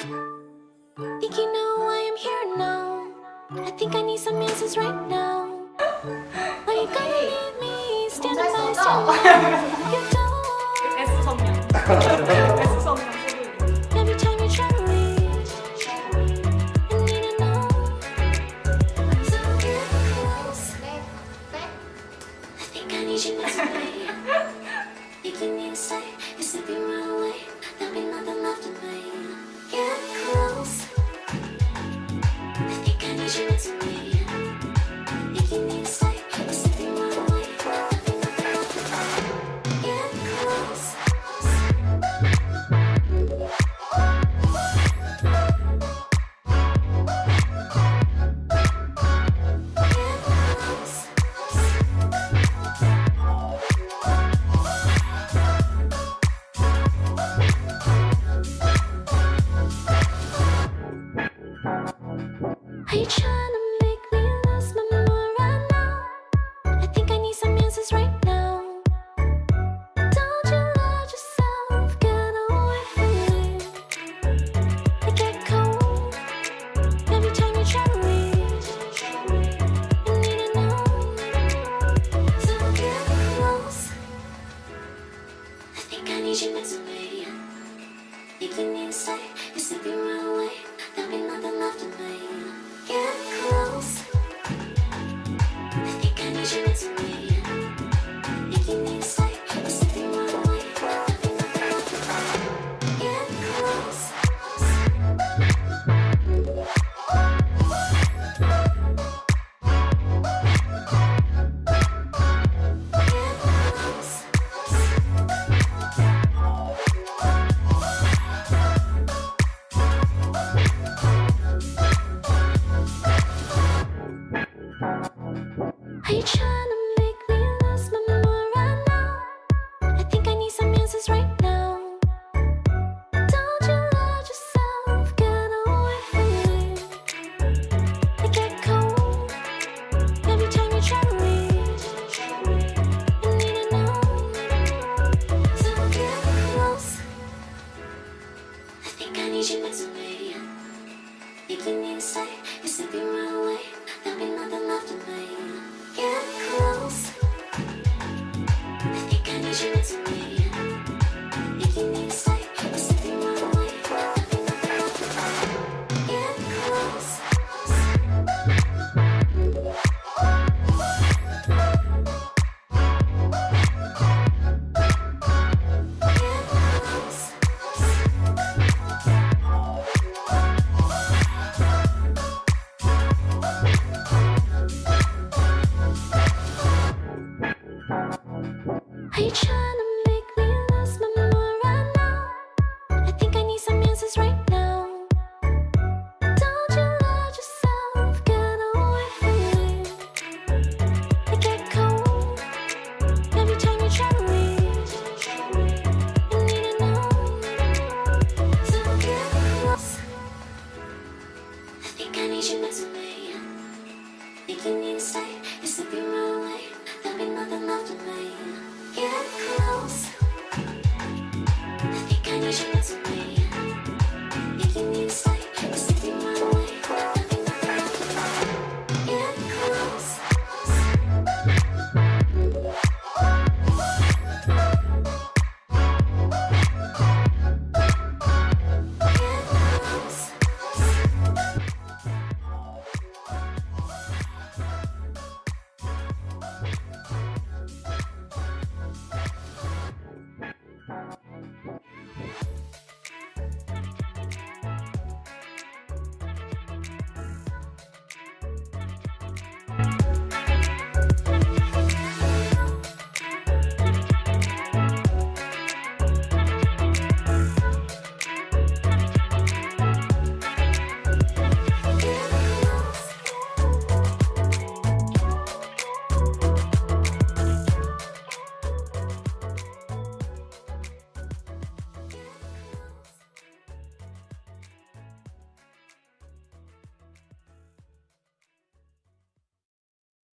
Think you know why I'm here now? I think I need some answers right now. Are you gonna leave me standing by standing? you don't. need you can a me this way. You keep me inside, you're slipping right away. There'll be nothing left of me Yeah. I try